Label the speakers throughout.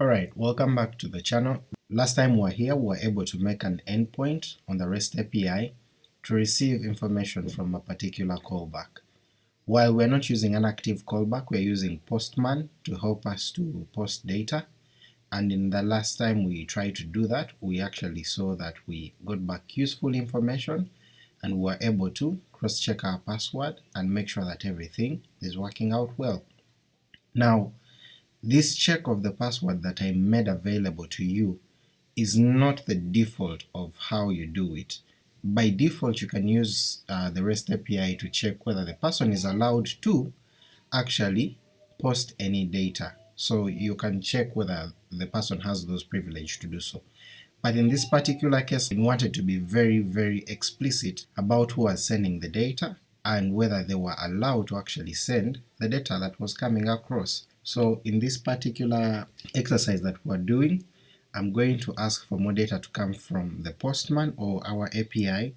Speaker 1: Alright, welcome back to the channel. Last time we were here we were able to make an endpoint on the REST API to receive information from a particular callback. While we're not using an active callback, we're using Postman to help us to post data, and in the last time we tried to do that, we actually saw that we got back useful information and we were able to cross-check our password and make sure that everything is working out well. Now, this check of the password that I made available to you is not the default of how you do it. By default you can use uh, the REST API to check whether the person is allowed to actually post any data, so you can check whether the person has those privilege to do so. But in this particular case we wanted to be very very explicit about who was sending the data and whether they were allowed to actually send the data that was coming across. So in this particular exercise that we're doing, I'm going to ask for more data to come from the Postman or our API,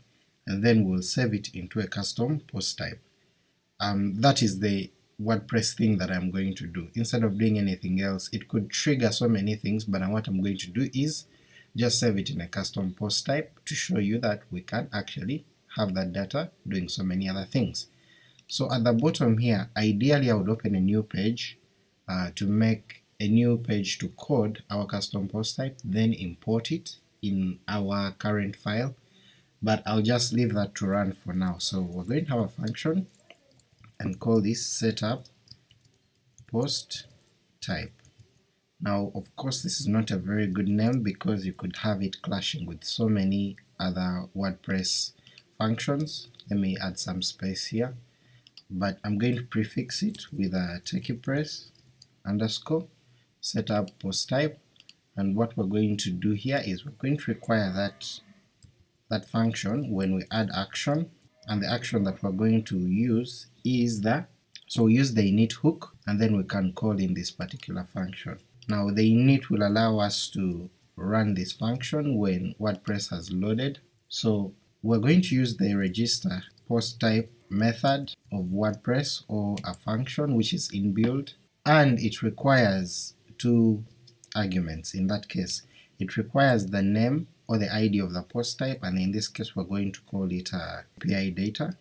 Speaker 1: and then we'll save it into a custom post type. Um, that is the WordPress thing that I'm going to do. Instead of doing anything else, it could trigger so many things, but what I'm going to do is just save it in a custom post type to show you that we can actually have that data doing so many other things. So at the bottom here, ideally I would open a new page uh, to make a new page to code our custom post type, then import it in our current file, but I'll just leave that to run for now. So we're going to have a function and call this setup post type. Now of course this is not a very good name because you could have it clashing with so many other WordPress functions. Let me add some space here, but I'm going to prefix it with a techiepress underscore setup post type, and what we're going to do here is we're going to require that that function when we add action, and the action that we're going to use is the so we use the init hook and then we can call in this particular function. Now the init will allow us to run this function when WordPress has loaded, so we're going to use the register post type method of WordPress or a function which is inbuilt and it requires two arguments in that case. It requires the name or the ID of the post type and in this case we're going to call it uh, API data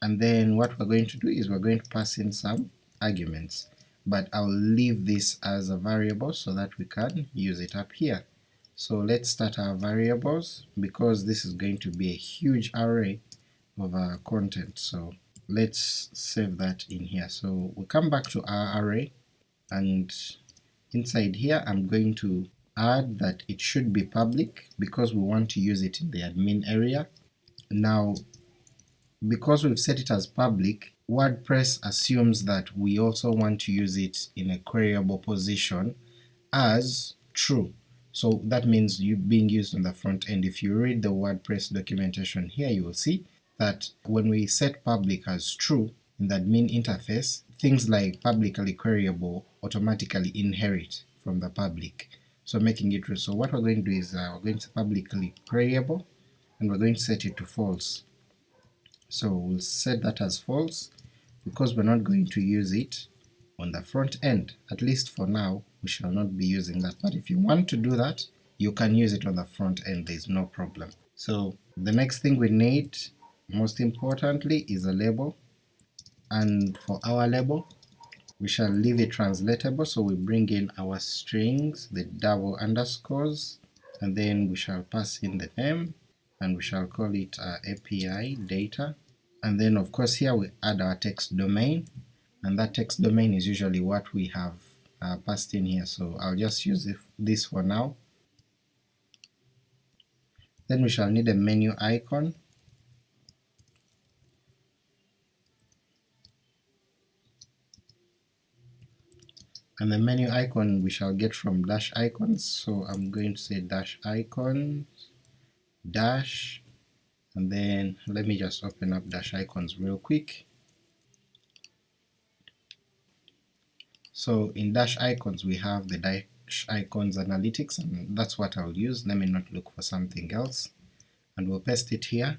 Speaker 1: and then what we're going to do is we're going to pass in some arguments but I'll leave this as a variable so that we can use it up here. So let's start our variables because this is going to be a huge array of uh, content so let's save that in here. So we come back to our array and inside here I'm going to add that it should be public because we want to use it in the admin area. Now because we've set it as public, WordPress assumes that we also want to use it in a queryable position as true. So that means you being used on the front end. If you read the WordPress documentation here you will see that when we set public as true in the admin interface, things like publicly queryable automatically inherit from the public, so making it true. So what we're going to do is uh, we're going to publicly queryable and we're going to set it to false. So we'll set that as false because we're not going to use it on the front end, at least for now we shall not be using that, but if you want to do that you can use it on the front end, there's no problem. So the next thing we need most importantly is a label, and for our label we shall leave it translatable, so we bring in our strings, the double underscores, and then we shall pass in the name, and we shall call it uh, API data, and then of course here we add our text domain, and that text domain is usually what we have uh, passed in here, so I'll just use this for now. Then we shall need a menu icon, and the menu icon we shall get from Dashicons, so I'm going to say Dashicons, dash, and then let me just open up Dashicons real quick. So in Dashicons we have the Dashicons analytics and that's what I'll use, let me not look for something else, and we'll paste it here,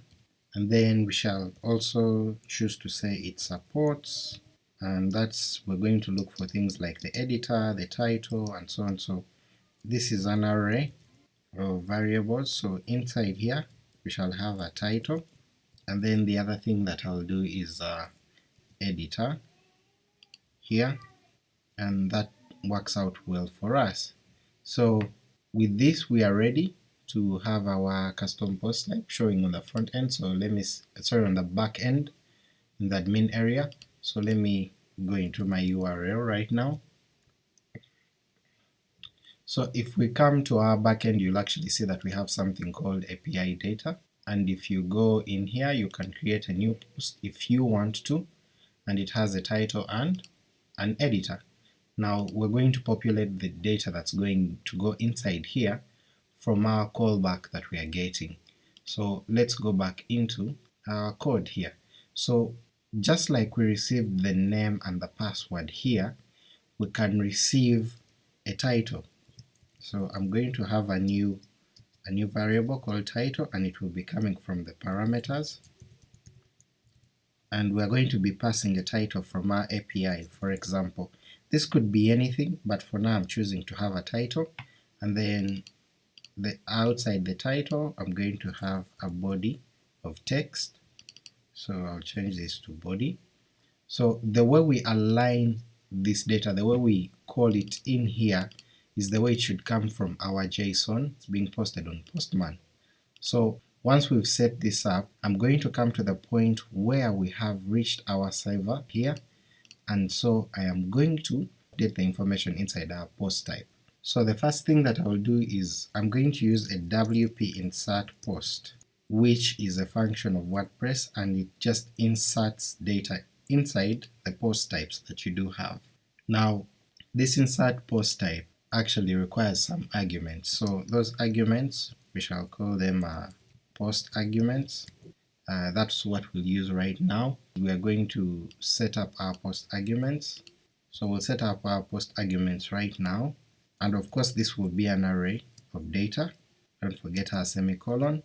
Speaker 1: and then we shall also choose to say it supports and that's we're going to look for things like the editor, the title, and so on. So this is an array of variables, so inside here we shall have a title, and then the other thing that I'll do is uh, editor here, and that works out well for us. So with this we are ready to have our custom post type showing on the front end, so let me, sorry on the back end in the admin area, so let me go into my URL right now. So if we come to our backend you'll actually see that we have something called API data, and if you go in here you can create a new post if you want to, and it has a title and an editor. Now we're going to populate the data that's going to go inside here from our callback that we are getting. So let's go back into our code here. So just like we received the name and the password here, we can receive a title. So I'm going to have a new a new variable called title and it will be coming from the parameters and we're going to be passing a title from our API for example. This could be anything but for now I'm choosing to have a title and then the outside the title I'm going to have a body of text so I'll change this to body. So the way we align this data, the way we call it in here is the way it should come from our JSON being posted on Postman. So once we've set this up, I'm going to come to the point where we have reached our server here, and so I am going to update the information inside our post type. So the first thing that I will do is I'm going to use a wp insert post which is a function of WordPress and it just inserts data inside the post types that you do have. Now this insert post type actually requires some arguments, so those arguments we shall call them uh, post arguments. Uh, that's what we'll use right now. We are going to set up our post arguments. So we'll set up our post arguments right now, and of course this will be an array of data, don't forget our semicolon,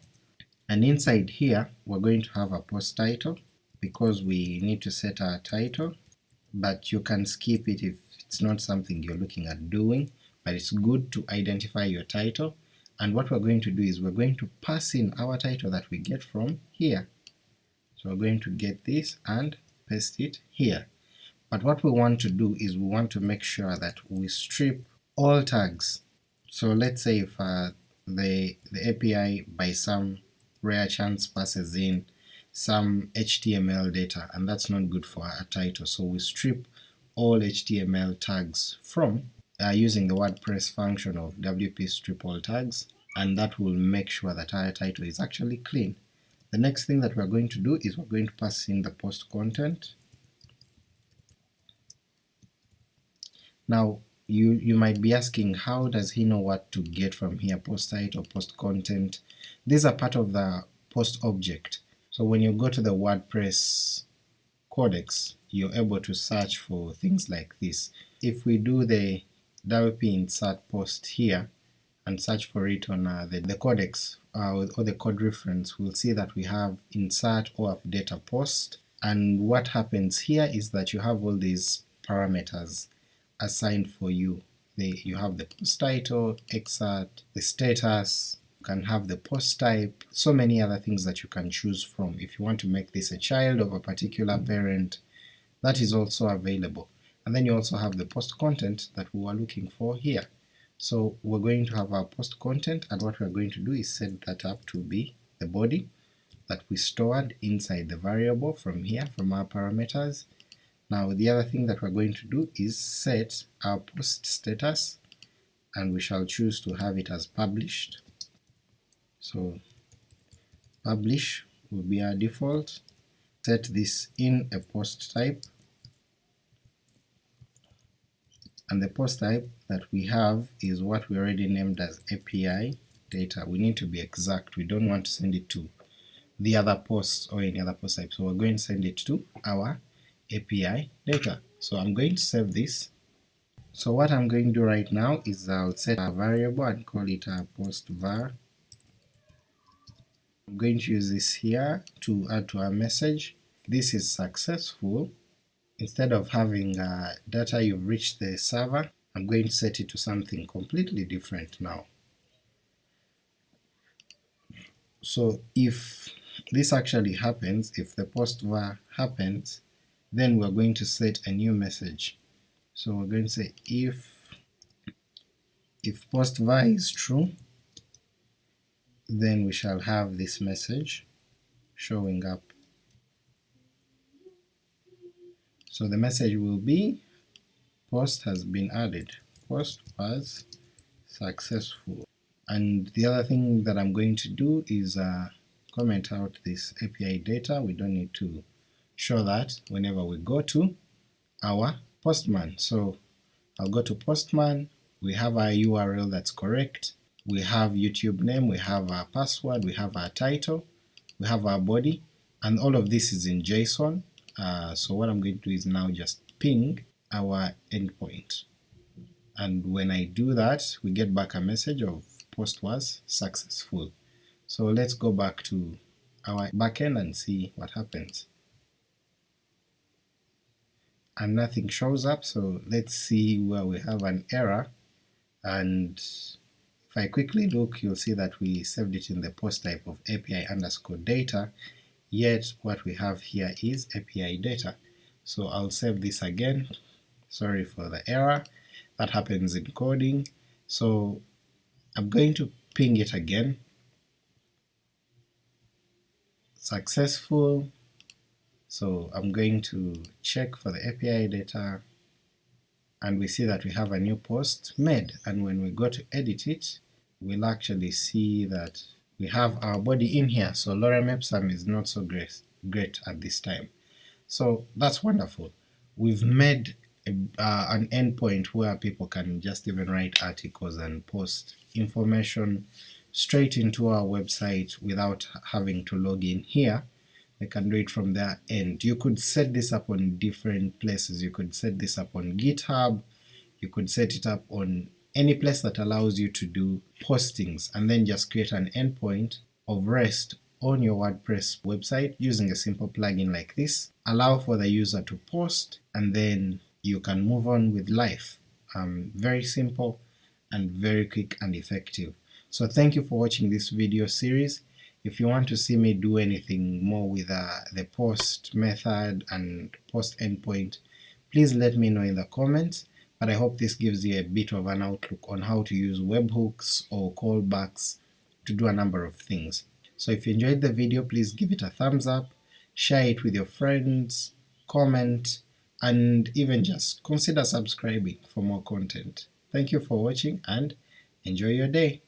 Speaker 1: and inside here we're going to have a post title because we need to set our title, but you can skip it if it's not something you're looking at doing, but it's good to identify your title, and what we're going to do is we're going to pass in our title that we get from here. So we're going to get this and paste it here. But what we want to do is we want to make sure that we strip all tags. So let's say if uh, the, the API by some rare chance passes in some HTML data and that's not good for a title so we strip all HTML tags from uh, using the WordPress function of wp strip all tags and that will make sure that our title is actually clean. The next thing that we're going to do is we're going to pass in the post content. Now you, you might be asking how does he know what to get from here, post site or post content, these are part of the post object. So when you go to the WordPress codex, you're able to search for things like this. If we do the wp insert post here and search for it on uh, the, the codex uh, or the code reference, we'll see that we have insert or update a post, and what happens here is that you have all these parameters assigned for you. You have the post title, excerpt, the status, you can have the post type, so many other things that you can choose from. If you want to make this a child of a particular parent, that is also available. And then you also have the post content that we were looking for here. So we're going to have our post content and what we're going to do is set that up to be the body that we stored inside the variable from here, from our parameters. Now the other thing that we're going to do is set our post status and we shall choose to have it as published. So publish will be our default, set this in a post type, and the post type that we have is what we already named as API data. We need to be exact, we don't want to send it to the other posts or any other post type, so we're going to send it to our API data. So I'm going to save this. So what I'm going to do right now is I'll set a variable and call it a post var I'm going to use this here to add to our message. This is successful, instead of having uh, data you've reached the server, I'm going to set it to something completely different now. So if this actually happens, if the post var happens, then we're going to set a new message. So we're going to say if if post var is true, then we shall have this message showing up. So the message will be post has been added, post was successful. And the other thing that I'm going to do is uh, comment out this API data, we don't need to show that whenever we go to our postman. So I'll go to postman, we have our URL that's correct, we have YouTube name, we have our password, we have our title, we have our body, and all of this is in JSON. Uh, so what I'm going to do is now just ping our endpoint. And when I do that, we get back a message of post was successful. So let's go back to our backend and see what happens. And nothing shows up, so let's see where we have an error, and if I quickly look you'll see that we saved it in the post type of API underscore data, yet what we have here is API data. So I'll save this again, sorry for the error, that happens in coding. So I'm going to ping it again, successful, so I'm going to check for the API data, and we see that we have a new post made, and when we go to edit it, we'll actually see that we have our body in here, so Lorem Ipsum is not so great, great at this time. So that's wonderful. We've made a, uh, an endpoint where people can just even write articles and post information straight into our website without having to log in here. They can do it from their end. You could set this up on different places. You could set this up on GitHub, you could set it up on any place that allows you to do postings and then just create an endpoint of REST on your WordPress website using a simple plugin like this, allow for the user to post, and then you can move on with life. Um, very simple and very quick and effective. So thank you for watching this video series. If you want to see me do anything more with uh, the post method and post endpoint, please let me know in the comments, but I hope this gives you a bit of an outlook on how to use webhooks or callbacks to do a number of things. So if you enjoyed the video, please give it a thumbs up, share it with your friends, comment, and even just consider subscribing for more content. Thank you for watching and enjoy your day.